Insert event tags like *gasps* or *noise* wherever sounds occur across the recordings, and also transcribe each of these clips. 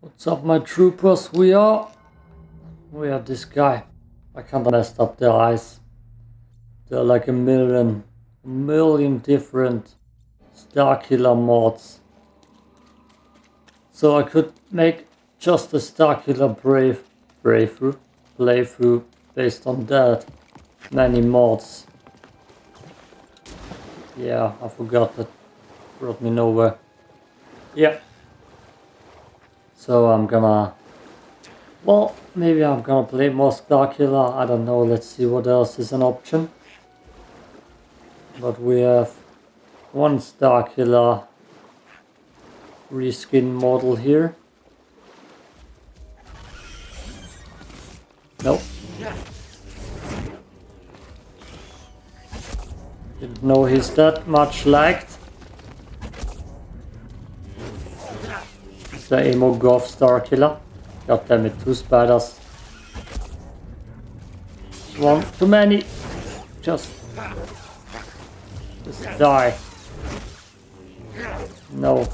What's up my troopers? We are... We are this guy. I kinda messed up the eyes. There are like a million, a million different Starkiller mods. So I could make just a Starkiller Brave playthrough, playthrough based on that. Many mods. Yeah, I forgot that brought me nowhere. Yeah. So I'm gonna... Well, maybe I'm gonna play more Starkiller, I don't know, let's see what else is an option. But we have one Starkiller reskin model here. Nope. Didn't know he's that much liked. It's the Emo Star Killer? God damn it, two spiders. One too many. Just, just die. No.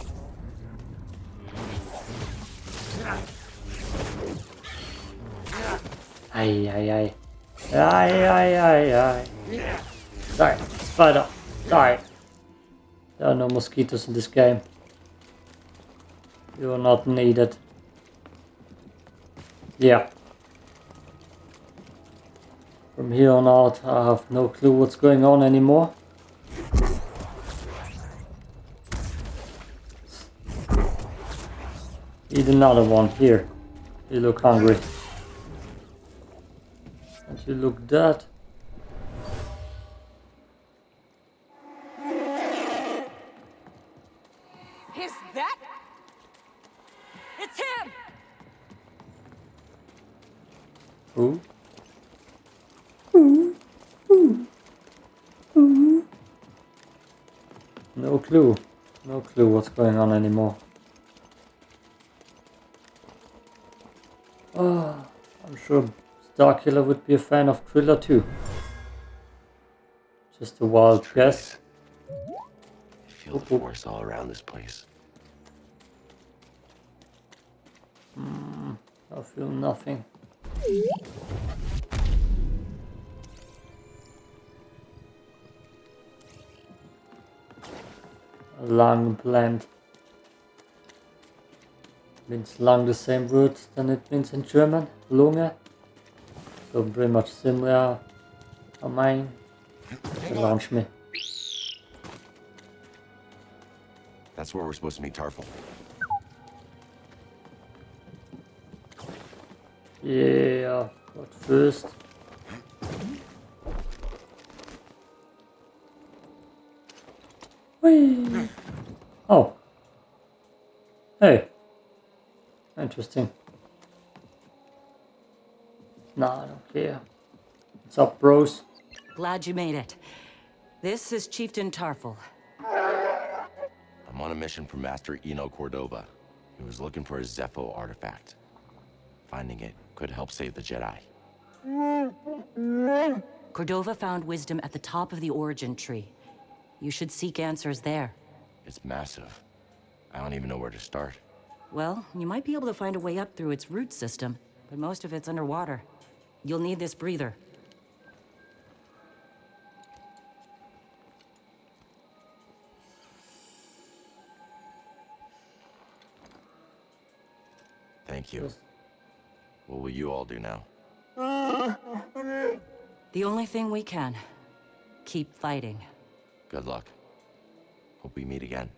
Ay, ay, ay. Ay, ay, ay, ay. Die, spider, die. There are no mosquitoes in this game. You are not needed. Yeah. From here on out, I have no clue what's going on anymore. Eat another one here. You look hungry. And you look dead. Is that? It's him! Who? No clue. No clue what's going on anymore. Oh, I'm sure Starkiller would be a fan of Thriller too. Just a wild guess. I feel the force all around this place. I feel nothing. Lung plant. Means lung the same word than it means in German, Lunge. So pretty much similar on mine. Launch me. That's where we're supposed to meet Tarfful. Yeah, but first. Whee! Oh. Hey. Interesting. Nah, I don't care. What's up, bros? Glad you made it. This is Chieftain Tarfful. I'm on a mission for Master Eno Cordova. He was looking for a Zeffo artifact. Finding it could help save the Jedi. Cordova found wisdom at the top of the origin tree. You should seek answers there. It's massive. I don't even know where to start. Well, you might be able to find a way up through its root system, but most of it's underwater. You'll need this breather. Thank you. What will you all do now? The only thing we can. Keep fighting. Good luck. Hope we meet again.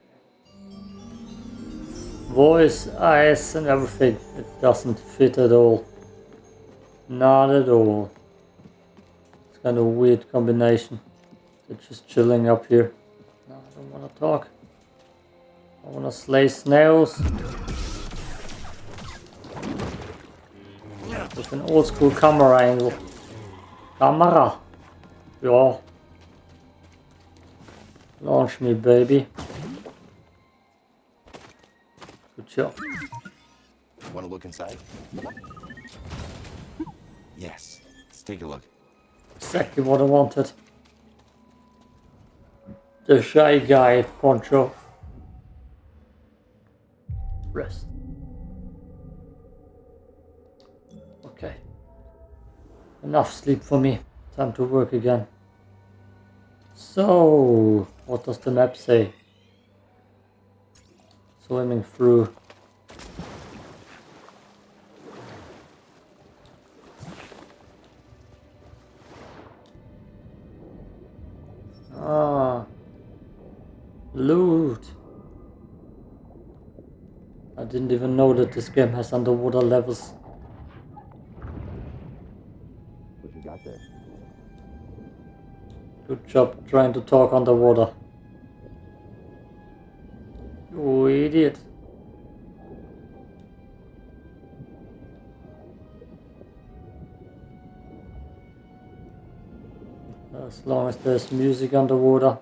Voice, eyes and everything. It doesn't fit at all. Not at all. It's kind of a weird combination. They're just chilling up here. No, I don't want to talk. I want to slay snails. An old school camera angle. Camera. Yeah. Launch me, baby. Good job. Want to look inside? Yes. Let's take a look. Exactly what I wanted. The shy guy poncho. Enough sleep for me. Time to work again. So, what does the map say? Swimming through. Ah. Loot. I didn't even know that this game has underwater levels. Job trying to talk underwater. You idiot. As long as there's music underwater,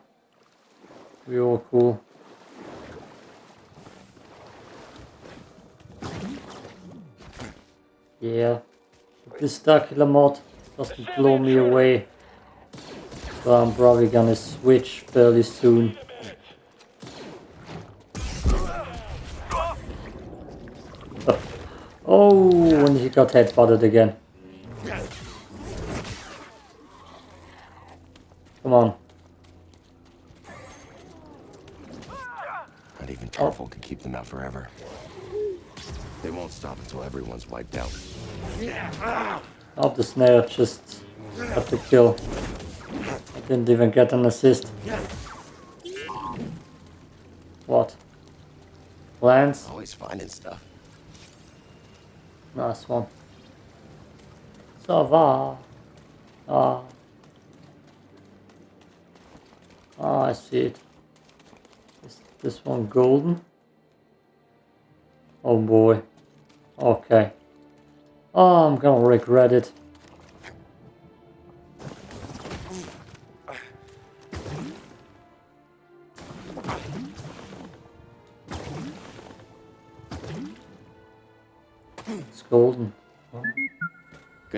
we're all cool. Yeah, this Starkiller mod doesn't blow me away, so I'm probably gonna switch fairly soon. Oh, and he got headbutted again. Come on. Not even Tarfful can keep them out forever. They won't stop until everyone's wiped out. Oh, the snare just got the kill. Didn't even get an assist. What? Lance? Always finding stuff. Nice one. Ça va. Ah. Ah, I see it. Is this one golden? Oh boy. Okay. Oh, I'm gonna regret it.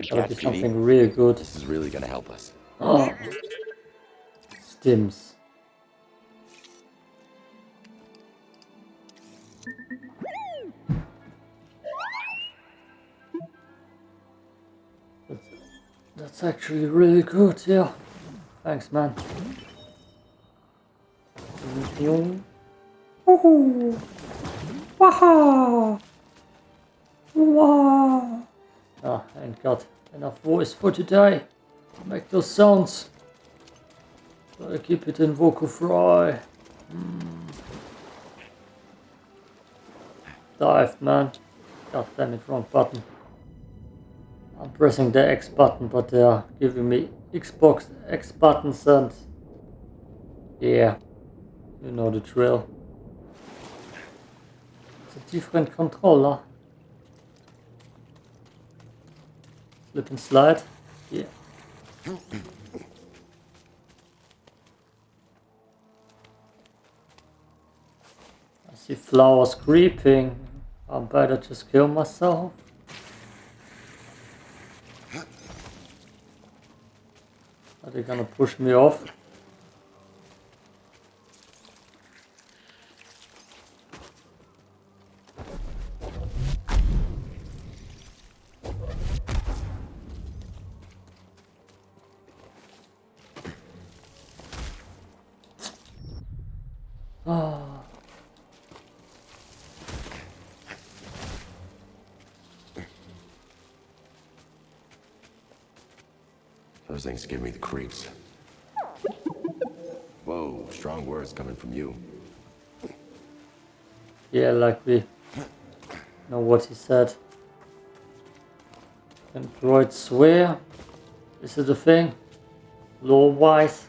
Catch, be Petey. something really good. This is really gonna help us. Oh. Stims. That's, that's actually really good, yeah. Thanks, man. Woohoo! Waha! Wow! Ah, ain't got enough voice for today. Make those sounds. Gotta keep it in vocal fry. Mm. Dive, man. God damn it, wrong button. I'm pressing the X button, but they are giving me Xbox X buttons and... Yeah, you know the drill. It's a different controller. Slip and slide. Yeah. I see flowers creeping. I better just kill myself. Are they gonna push me off? Those things give me the creeps. Whoa, strong words coming from you. Yeah, like we know what he said. Can droids swear? This is it a thing? Law wise?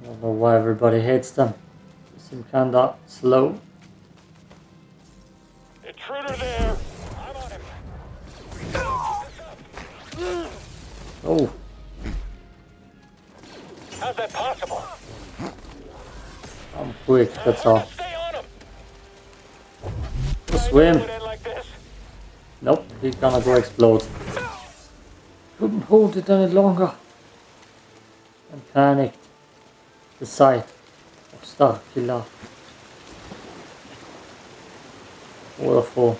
I don't know why everybody hates them. They seem kinda slow. That possible? I'm quick, that's all. Stay on him! Just swim. Nope, he's gonna go explode. Couldn't hold it any longer. And panicked. The sight of Starkiller. waterfall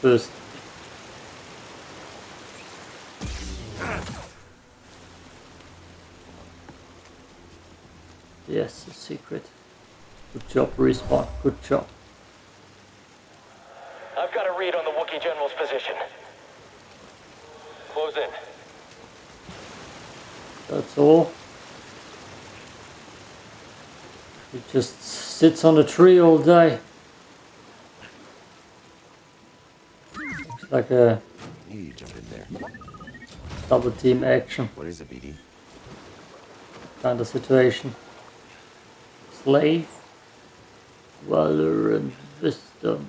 first. Yes, a secret. Good job, Respawn. Good job. I've got a read on the Wookiee General's position. Close in. That's all. He just sits on a tree all day. Looks like a You jump in there. double team action What is it, BD? kind of situation. Slave, valor and wisdom.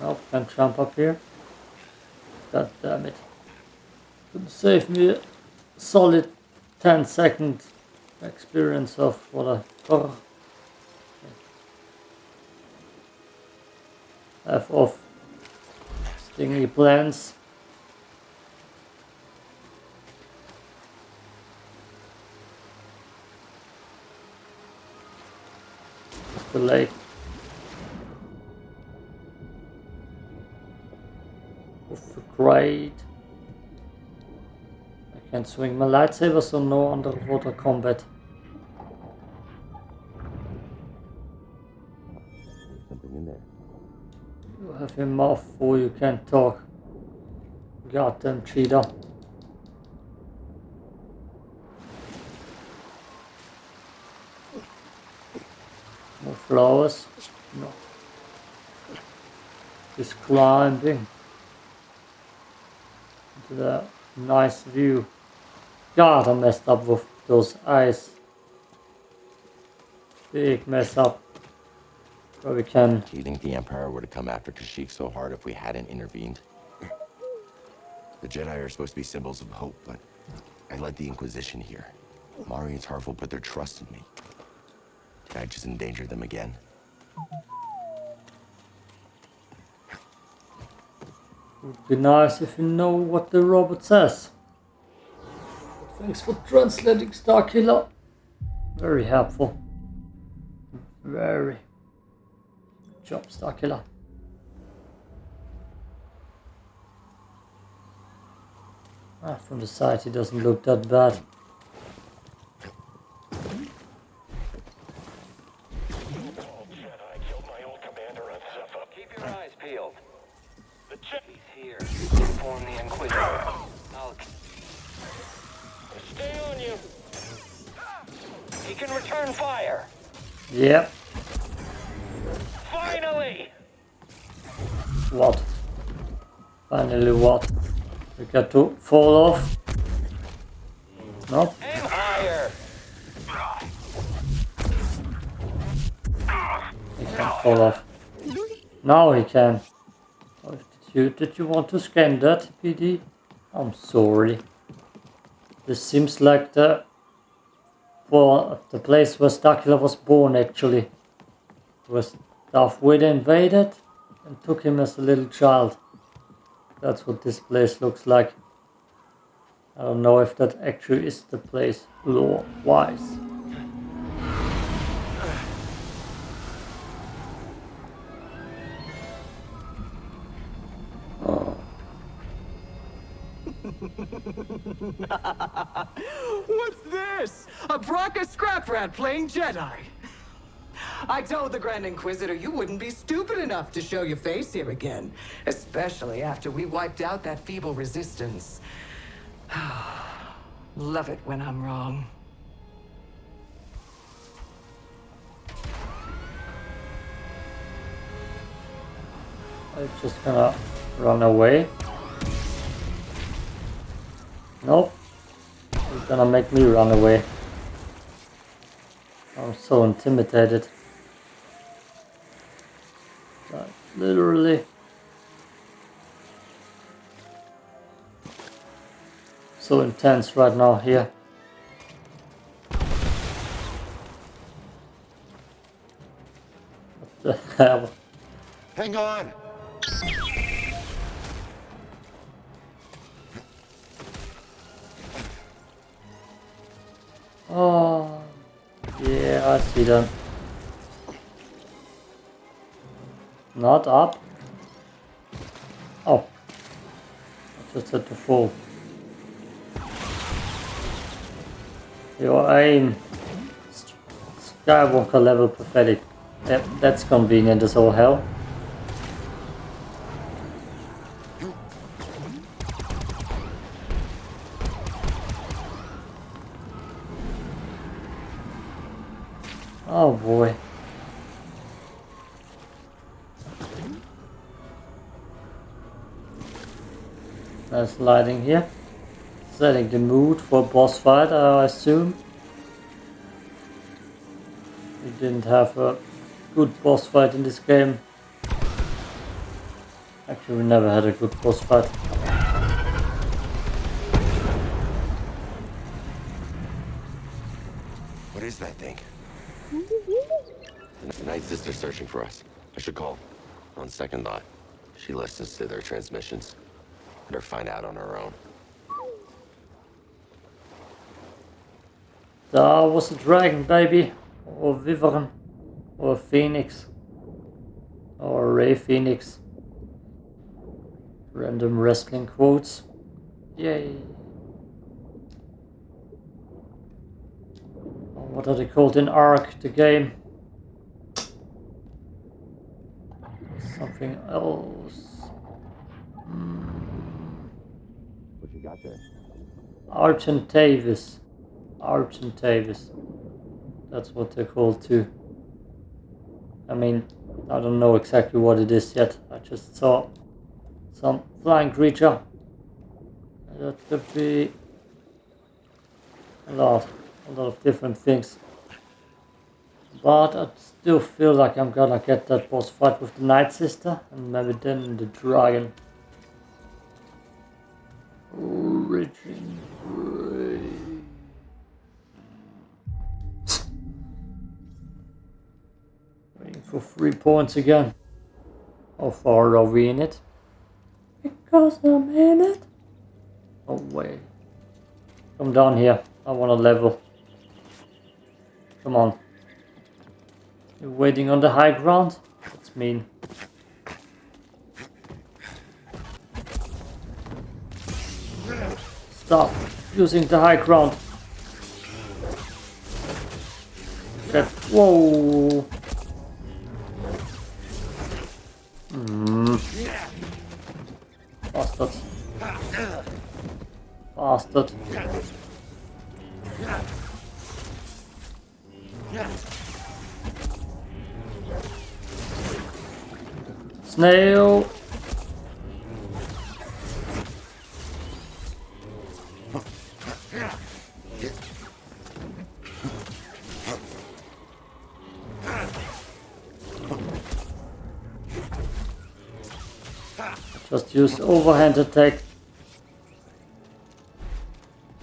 Nope, can't jump up here. God damn it. Could save me a solid 10 second experience of what I oh, have of stingy plans. The lake. With the grade. I can swing my lightsaber, so no underwater combat. Something in there. You have your mouth full, you can't talk. Goddamn cheater. Flowers? No. Just climbing into that nice view. God, I messed up with those eyes. Big mess up. But we can Do you think the Empire would have come after Kashyyyk so hard if we hadn't intervened? The Jedi are supposed to be symbols of hope, but I led the Inquisition here. Mari and Tarfful put their trust in me. Did I just endanger them again? Would be nice if you know what the robot says. Thanks for translating Starkiller. Very helpful. Very. Good job, Starkiller. Ah, from the side he doesn't look that bad. Got to fall off? Nope. He can fall off. Now he can. Oh, did you did you want to scan that, PD? I'm sorry. This seems like the well, the place where Starkiller was born actually. Where Darth Vader invaded and took him as a little child. That's what this place looks like. I don't know if that actually is the place lore wise. *laughs* What's this? A Bracca scrap rat playing Jedi. I told the Grand Inquisitor you wouldn't be stupid enough to show your face here again. Especially after we wiped out that feeble resistance. *sighs* Love it when I'm wrong. I'm just gonna run away. Nope. He's gonna make me run away. I'm so intimidated. Like, literally. So intense right now here. What the hell? Hang on! Oh, yeah, I see them. Not up. Oh. I just had to fall. Your aim. Skywalker level pathetic. Yep, that's convenient as all hell. Nice lighting here. Setting the mood for a boss fight, I assume. We didn't have a good boss fight in this game. Actually, we never had a good boss fight. What is that thing? *laughs* The Night Sister's searching for us. I should call. On second thought, she listens to their transmissions. Let her find out on her own. There was a dragon, baby. Or Wyvern. Or phoenix. Or ray phoenix. Random wrestling quotes. Yay. What are they called in Ark, the game? Something else. You got there? Argentavis. Argentavis. That's what they're called too. I mean, I don't know exactly what it is yet. I just saw some flying creature. That could be a lot, a lot of different things. But I still feel like I'm gonna get that boss fight with the Night Sister and maybe then the dragon. Origin Ray. Waiting for three points again. How far are we in it? Because I'm in it. Oh wait. Come down here. I want a level. Come on. You're waiting on the high ground? That's mean. Stop using the high ground. That whoa. Hmm. Bastard. Bastard. Snail. Use overhand attack.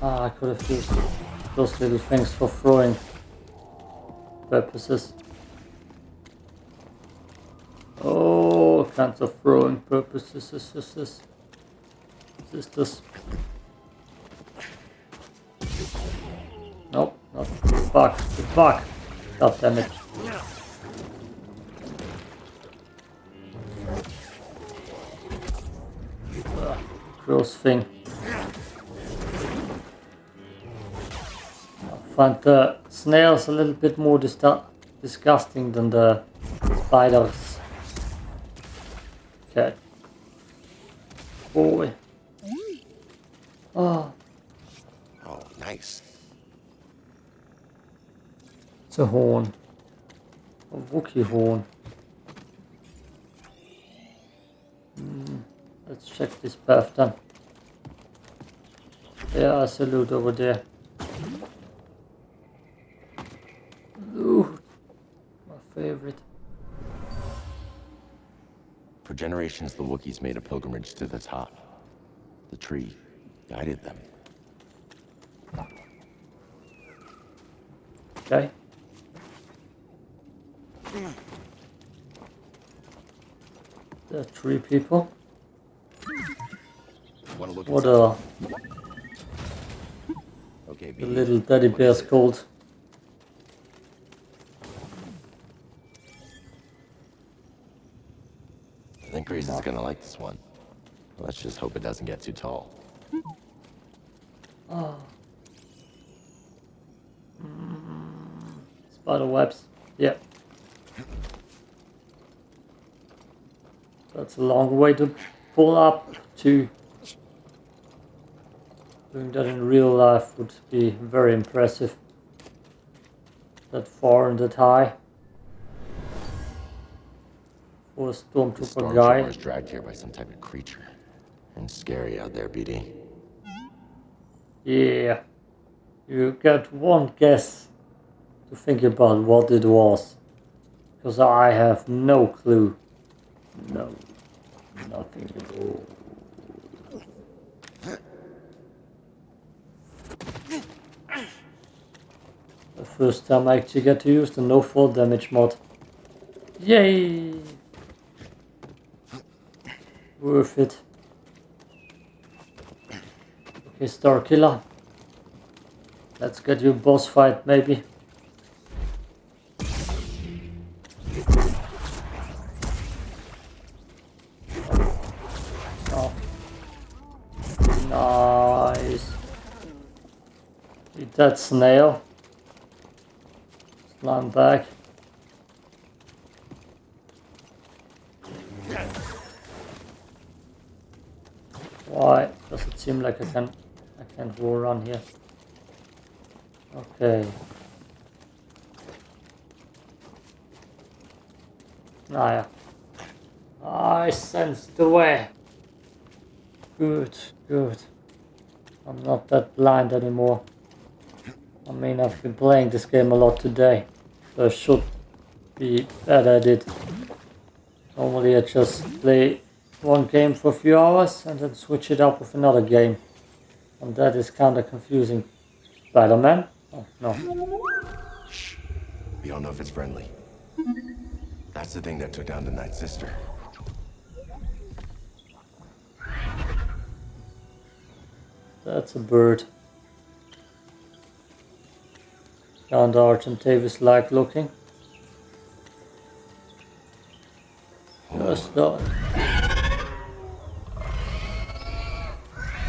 Ah, I could have used those little things for throwing purposes. Oh, kinds of throwing purposes. Is this this? Is this? Nope, not the bug. The bug. God damn it. Gross thing. I find the snails a little bit more disgu- disgusting than the spiders. Okay. Boy. Oh, Oh, nice. it's a horn. A Wookiee horn. Let's check this path then. Yeah, I salute over there. Loot. My favorite. For generations, the Wookiees made a pilgrimage to the top. The tree guided them. Okay. There are three people. Want to look What are Okay, the little teddy What is bears it? called? It's gonna like this one. Let's just hope it doesn't get too tall. Oh. Spider webs. Yeah. That's a long way to pull up to. Doing that in real life would be very impressive. That far and that high. For a The stormtrooper guy. stormtrooper is dragged here by some type of creature. And scary out there, BD. Yeah. You get one guess to think about what it was. Because I have no clue. No. Nothing at all. The first time I actually get to use the no fall damage mod. Yay! Worth it. Okay, Star Killer. Let's get you a boss fight, maybe. Oh. Nice. Eat that snail. Slime back. Why does it seem like I can I can't go around here? Okay. Ah yeah. I sense the way. Good, good. I'm not that blind anymore. I mean, I've been playing this game a lot today, so I should be better at it. Normally I just play one game for a few hours and then switch it up with another game. And that is kinda confusing. Spider-Man? Oh, no. We don't know if it's friendly. That's the thing that took down the Night Sister. That's a bird. Kind of Argentavis like looking. Just that.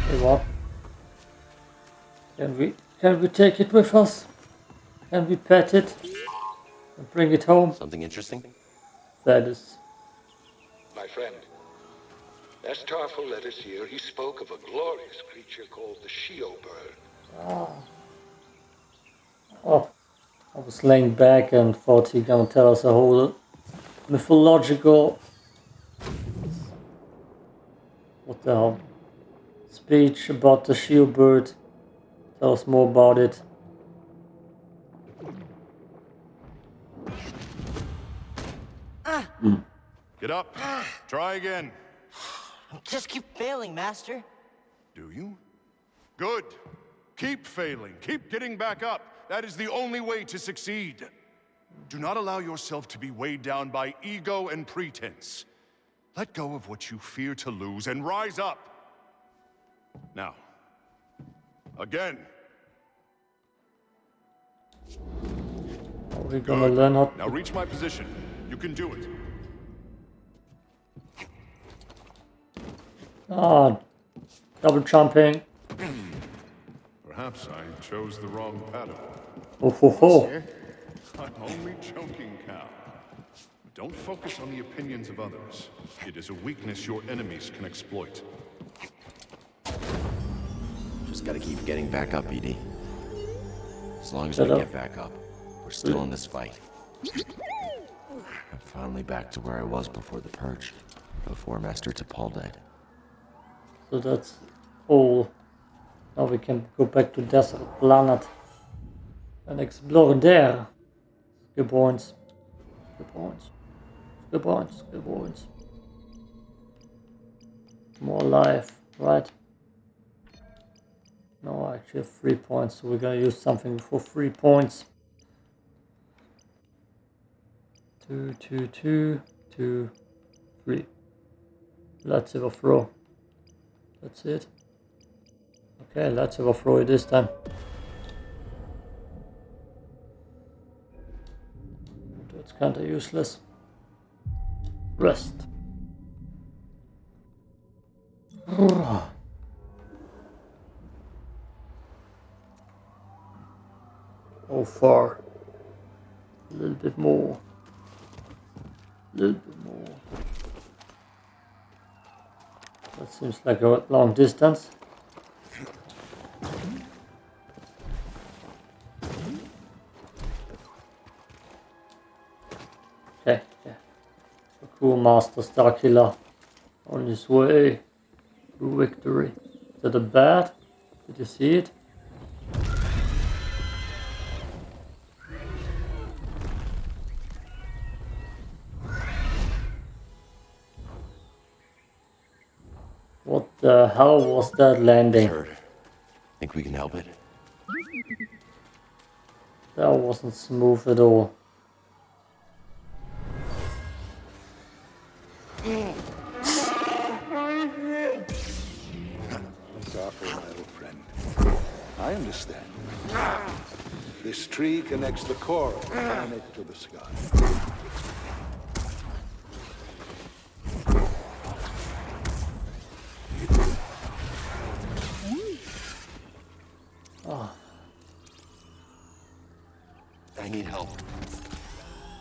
Hey, what? Can we can we take it with us? Can we pet it and bring it home? Something interesting? That is My friend, as Tarfful led us here, he spoke of a glorious creature called the Shyyyo bird. Ah. Oh, I was laying back and thought he gonna tell us a whole mythological. What the hell? Speech about the shield bird. Tell us more about it. Ah. Hmm. Get up. Ah. Try again. *sighs* Just keep failing, Master. Do you? Good. Keep failing. Keep getting back up. That is the only way to succeed. Do not allow yourself to be weighed down by ego and pretense. Let go of what you fear to lose and rise up. Now, again. Are we gonna Good. learn how? Now reach my position. You can do it. Ah, double jumping. Perhaps I chose the wrong pattern. Oh ho ho! I'm only joking, Cal. Don't focus on the opinions of others. It is a weakness your enemies can exploit. Just gotta keep getting back up, Edie. As long as Shut we up. get back up, we're still in this fight. I'm finally back to where I was before the purge. Before Master Tapal died. So that's all. Now we can go back to Desert Planet and explore there. Geborns. Geborns. Geborns. Geborns. More life, right? No, I actually have three points, so we're gonna use something for three points. Two, two, two, two, three. Let's have a throw. That's it. Okay, let's overthrow it this time. That's kinda useless. Rest. *sighs* Oh, far. A little bit more. A little bit more. That seems like a long distance. A cool Master Star Killer on his way to victory. Is that a bat? Did you see it? What the hell was that landing? Hurt. Think we can help it? That wasn't smooth at all. Tree the core of the planet to the sky. Ah. I need help.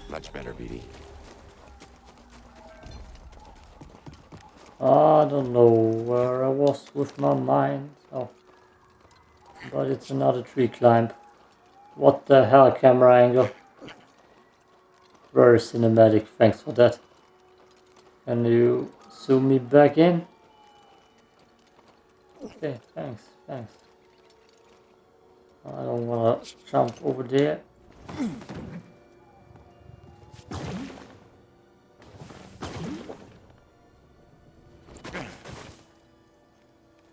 Much better, BD. I don't know where I was with my mind. Oh. But it's another tree climb. What the hell, camera angle? Very cinematic, thanks for that. Can you zoom me back in? Okay, thanks, thanks. I don't wanna jump over there.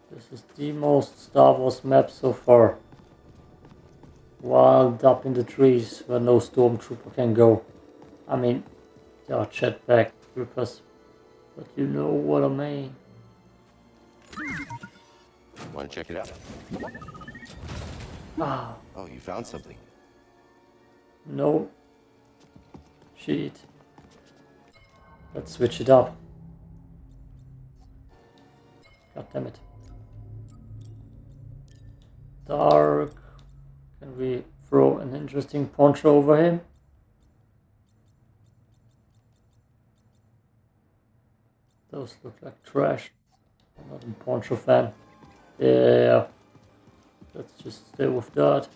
This is the most Star Wars map so far. Wild up in the trees where no stormtrooper can go. I mean, there are jetpack troopers, but you know what I mean. Want to check it out? Ah, Oh, you found something. no. Cheat. Let's switch it up. God damn it. Dark. Can we throw an interesting poncho over him? Those look like trash. I'm not a poncho fan. Yeah. Let's just stay with that.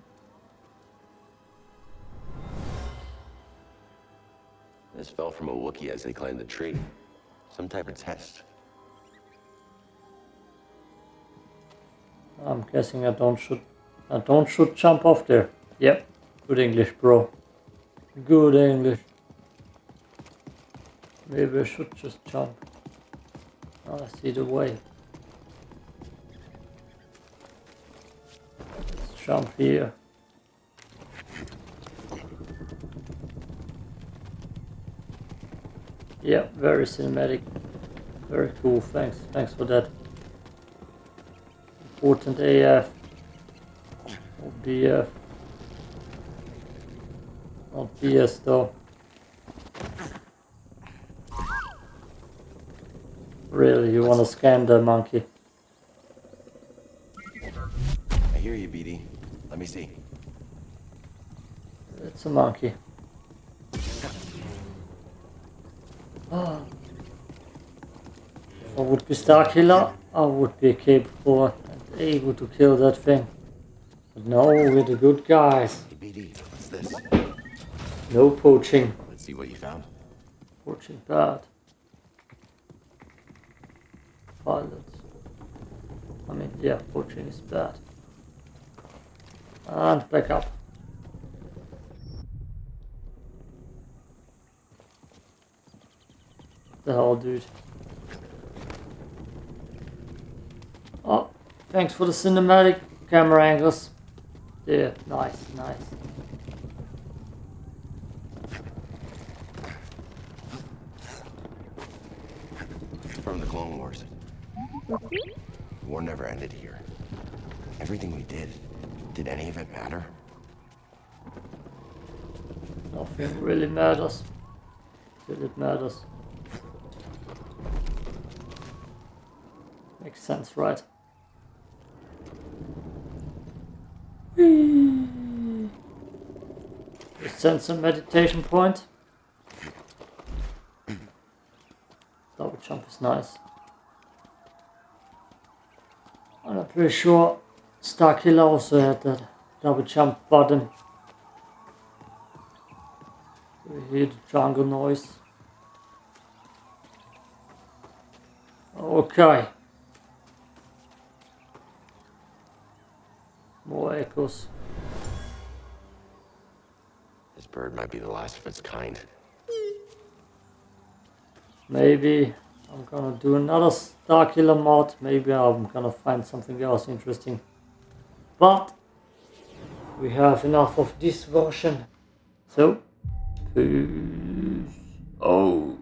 This fell from a Wookiee as they climbed the tree. Some type of test. I'm guessing I don't should I don't should jump off there. Yep. Good English, bro. Good English. Maybe I should just jump. I see the way. Let's jump here. Yeah, very cinematic. Very cool. Thanks. Thanks for that. Important AF. Or BF. Not BS though. Really, you wanna scan the monkey? I hear you, BD. Let me see. It's a monkey. If *gasps* I would be Star Killer, I would be capable and able to kill that thing. No, we're the good guys. BD, what's this? No poaching. Let's see what you found. Poaching bad. Pilots. I mean, yeah, poaching is bad. And back up. The hell, dude. Oh, thanks for the cinematic camera angles. Yeah, nice, nice. From the Clone Wars. The war never ended here. Everything we did, did any of it matter? Nothing really matters. Till it matters. Makes sense, right? Sense a meditation point. Double jump is nice. And I'm pretty sure Starkiller also had that double jump button. We hear the jungle noise. Okay. Bird might be the last of its kind. Maybe I'm gonna do another Starkiller mod. Maybe I'm gonna find something else interesting. But we have enough of this version. So, peace out.